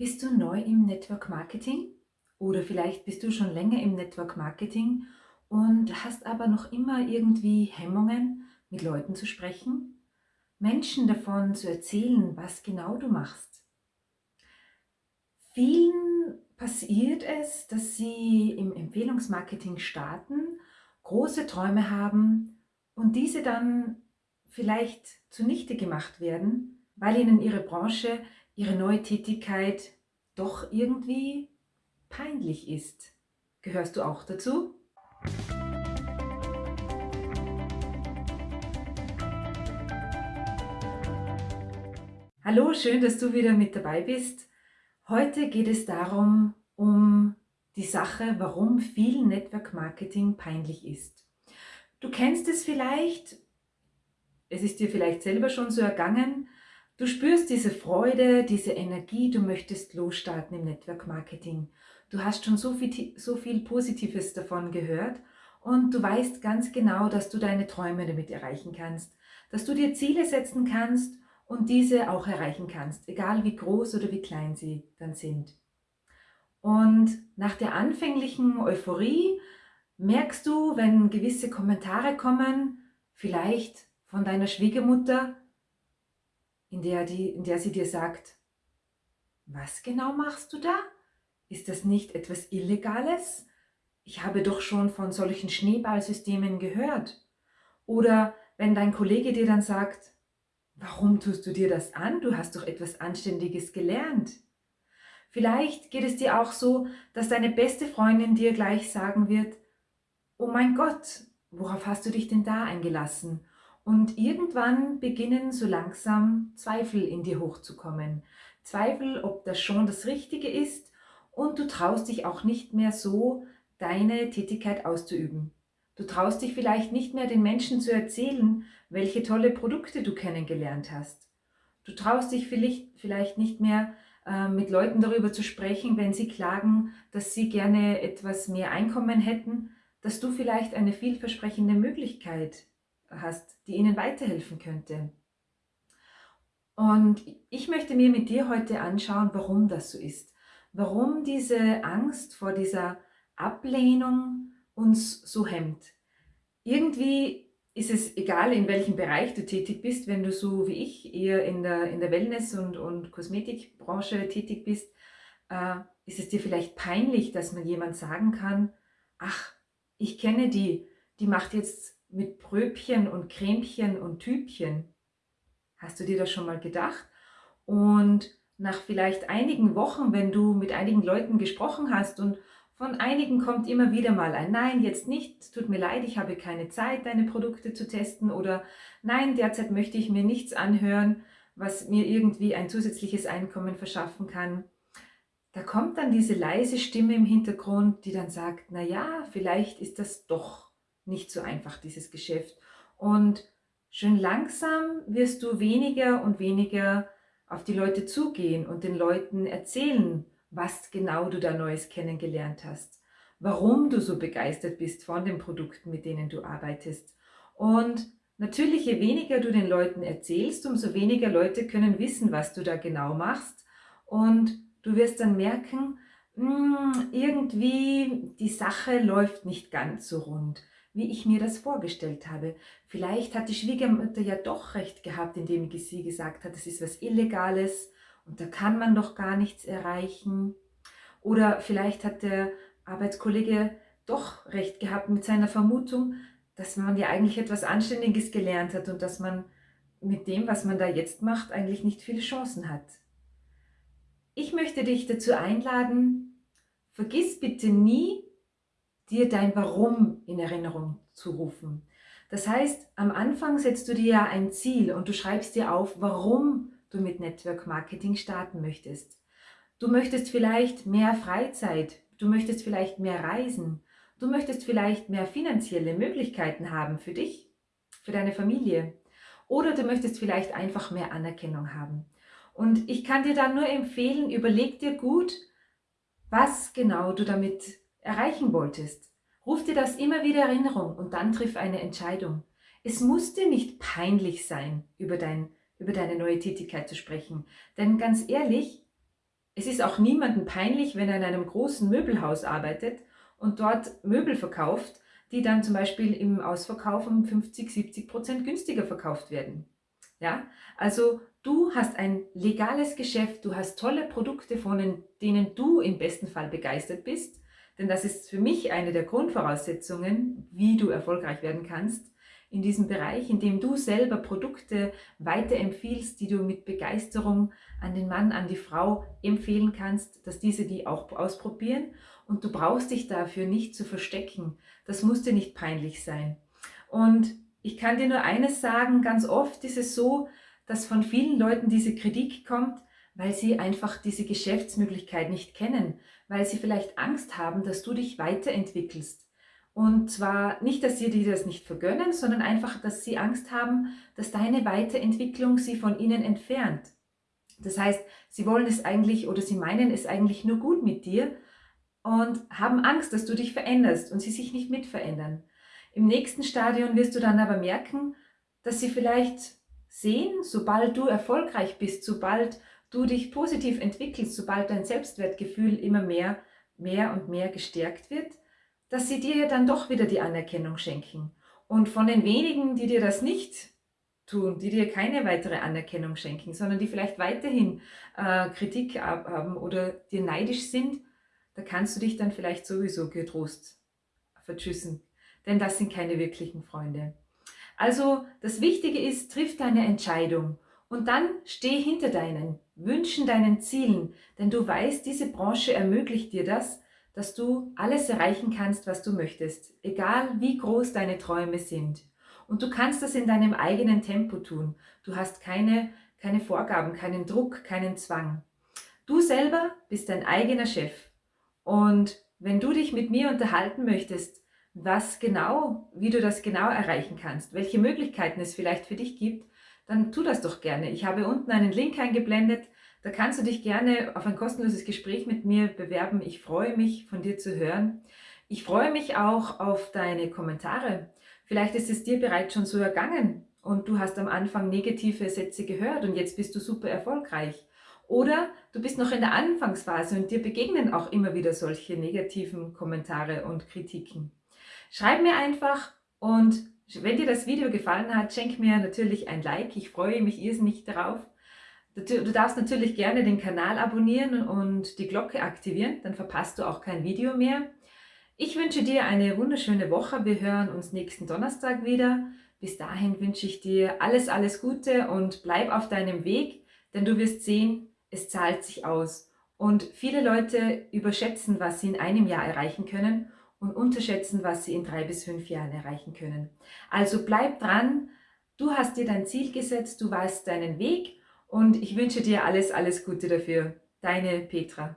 Bist du neu im Network Marketing? Oder vielleicht bist du schon länger im Network Marketing und hast aber noch immer irgendwie Hemmungen, mit Leuten zu sprechen? Menschen davon zu erzählen, was genau du machst? Vielen passiert es, dass sie im Empfehlungsmarketing starten, große Träume haben und diese dann vielleicht zunichte gemacht werden, weil ihnen ihre Branche ihre neue Tätigkeit doch irgendwie peinlich ist. Gehörst du auch dazu? Hallo, schön, dass du wieder mit dabei bist. Heute geht es darum, um die Sache, warum viel Network Marketing peinlich ist. Du kennst es vielleicht, es ist dir vielleicht selber schon so ergangen, Du spürst diese Freude, diese Energie, du möchtest losstarten im Network Marketing. Du hast schon so viel, so viel Positives davon gehört und du weißt ganz genau, dass du deine Träume damit erreichen kannst, dass du dir Ziele setzen kannst und diese auch erreichen kannst, egal wie groß oder wie klein sie dann sind. Und nach der anfänglichen Euphorie merkst du, wenn gewisse Kommentare kommen, vielleicht von deiner Schwiegermutter, in der, die, in der sie dir sagt, was genau machst du da? Ist das nicht etwas Illegales? Ich habe doch schon von solchen Schneeballsystemen gehört. Oder wenn dein Kollege dir dann sagt, warum tust du dir das an? Du hast doch etwas Anständiges gelernt. Vielleicht geht es dir auch so, dass deine beste Freundin dir gleich sagen wird, oh mein Gott, worauf hast du dich denn da eingelassen? Und irgendwann beginnen so langsam Zweifel in dir hochzukommen. Zweifel, ob das schon das Richtige ist und du traust dich auch nicht mehr so, deine Tätigkeit auszuüben. Du traust dich vielleicht nicht mehr den Menschen zu erzählen, welche tolle Produkte du kennengelernt hast. Du traust dich vielleicht nicht mehr äh, mit Leuten darüber zu sprechen, wenn sie klagen, dass sie gerne etwas mehr Einkommen hätten, dass du vielleicht eine vielversprechende Möglichkeit hast, die ihnen weiterhelfen könnte. Und ich möchte mir mit dir heute anschauen, warum das so ist. Warum diese Angst vor dieser Ablehnung uns so hemmt. Irgendwie ist es egal, in welchem Bereich du tätig bist, wenn du so wie ich eher in der, in der Wellness- und, und Kosmetikbranche tätig bist, äh, ist es dir vielleicht peinlich, dass man jemand sagen kann, ach, ich kenne die, die macht jetzt mit Pröbchen und Cremchen und Typchen. Hast du dir das schon mal gedacht? Und nach vielleicht einigen Wochen, wenn du mit einigen Leuten gesprochen hast und von einigen kommt immer wieder mal ein Nein, jetzt nicht, tut mir leid, ich habe keine Zeit, deine Produkte zu testen oder Nein, derzeit möchte ich mir nichts anhören, was mir irgendwie ein zusätzliches Einkommen verschaffen kann. Da kommt dann diese leise Stimme im Hintergrund, die dann sagt, na ja, vielleicht ist das doch nicht so einfach, dieses Geschäft. Und schön langsam wirst du weniger und weniger auf die Leute zugehen und den Leuten erzählen, was genau du da Neues kennengelernt hast, warum du so begeistert bist von den Produkten, mit denen du arbeitest. Und natürlich, je weniger du den Leuten erzählst, umso weniger Leute können wissen, was du da genau machst. Und du wirst dann merken, hm, irgendwie die Sache läuft nicht ganz so rund wie ich mir das vorgestellt habe. Vielleicht hat die Schwiegermutter ja doch recht gehabt, indem sie gesagt hat, das ist was Illegales und da kann man doch gar nichts erreichen. Oder vielleicht hat der Arbeitskollege doch recht gehabt mit seiner Vermutung, dass man ja eigentlich etwas Anständiges gelernt hat und dass man mit dem, was man da jetzt macht, eigentlich nicht viele Chancen hat. Ich möchte dich dazu einladen, vergiss bitte nie, dir dein Warum in Erinnerung zu rufen. Das heißt, am Anfang setzt du dir ja ein Ziel und du schreibst dir auf, warum du mit Network Marketing starten möchtest. Du möchtest vielleicht mehr Freizeit, du möchtest vielleicht mehr reisen, du möchtest vielleicht mehr finanzielle Möglichkeiten haben für dich, für deine Familie oder du möchtest vielleicht einfach mehr Anerkennung haben. Und ich kann dir dann nur empfehlen, überleg dir gut, was genau du damit erreichen wolltest. Ruf dir das immer wieder Erinnerung und dann triff eine Entscheidung. Es muss dir nicht peinlich sein, über, dein, über deine neue Tätigkeit zu sprechen. Denn ganz ehrlich, es ist auch niemandem peinlich, wenn er in einem großen Möbelhaus arbeitet und dort Möbel verkauft, die dann zum Beispiel im Ausverkauf um 50, 70 Prozent günstiger verkauft werden. Ja, also du hast ein legales Geschäft, du hast tolle Produkte, von denen du im besten Fall begeistert bist, denn das ist für mich eine der Grundvoraussetzungen, wie du erfolgreich werden kannst in diesem Bereich, indem du selber Produkte weiterempfiehlst, die du mit Begeisterung an den Mann, an die Frau empfehlen kannst, dass diese die auch ausprobieren und du brauchst dich dafür nicht zu verstecken. Das muss dir nicht peinlich sein. Und ich kann dir nur eines sagen, ganz oft ist es so, dass von vielen Leuten diese Kritik kommt, weil sie einfach diese Geschäftsmöglichkeit nicht kennen, weil sie vielleicht Angst haben, dass du dich weiterentwickelst. Und zwar nicht, dass sie dir das nicht vergönnen, sondern einfach, dass sie Angst haben, dass deine Weiterentwicklung sie von ihnen entfernt. Das heißt, sie wollen es eigentlich oder sie meinen es eigentlich nur gut mit dir und haben Angst, dass du dich veränderst und sie sich nicht mit verändern. Im nächsten Stadion wirst du dann aber merken, dass sie vielleicht sehen, sobald du erfolgreich bist, sobald du dich positiv entwickelst, sobald dein Selbstwertgefühl immer mehr, mehr und mehr gestärkt wird, dass sie dir dann doch wieder die Anerkennung schenken. Und von den wenigen, die dir das nicht tun, die dir keine weitere Anerkennung schenken, sondern die vielleicht weiterhin äh, Kritik haben oder dir neidisch sind, da kannst du dich dann vielleicht sowieso getrost vertschüssen. Denn das sind keine wirklichen Freunde. Also das Wichtige ist, triff deine Entscheidung und dann steh hinter deinen Wünschen, deinen Zielen, denn du weißt, diese Branche ermöglicht dir das, dass du alles erreichen kannst, was du möchtest, egal wie groß deine Träume sind. Und du kannst das in deinem eigenen Tempo tun. Du hast keine, keine Vorgaben, keinen Druck, keinen Zwang. Du selber bist dein eigener Chef. Und wenn du dich mit mir unterhalten möchtest, was genau, wie du das genau erreichen kannst, welche Möglichkeiten es vielleicht für dich gibt, dann tu das doch gerne. Ich habe unten einen Link eingeblendet, da kannst du dich gerne auf ein kostenloses Gespräch mit mir bewerben. Ich freue mich, von dir zu hören. Ich freue mich auch auf deine Kommentare. Vielleicht ist es dir bereits schon so ergangen und du hast am Anfang negative Sätze gehört und jetzt bist du super erfolgreich. Oder du bist noch in der Anfangsphase und dir begegnen auch immer wieder solche negativen Kommentare und Kritiken. Schreib mir einfach und wenn dir das Video gefallen hat, schenk mir natürlich ein Like. Ich freue mich irrsinnig darauf. Du darfst natürlich gerne den Kanal abonnieren und die Glocke aktivieren, dann verpasst du auch kein Video mehr. Ich wünsche dir eine wunderschöne Woche. Wir hören uns nächsten Donnerstag wieder. Bis dahin wünsche ich dir alles, alles Gute und bleib auf deinem Weg, denn du wirst sehen, es zahlt sich aus. Und viele Leute überschätzen, was sie in einem Jahr erreichen können und unterschätzen, was sie in drei bis fünf Jahren erreichen können. Also bleib dran, du hast dir dein Ziel gesetzt, du weißt deinen Weg und ich wünsche dir alles, alles Gute dafür. Deine Petra.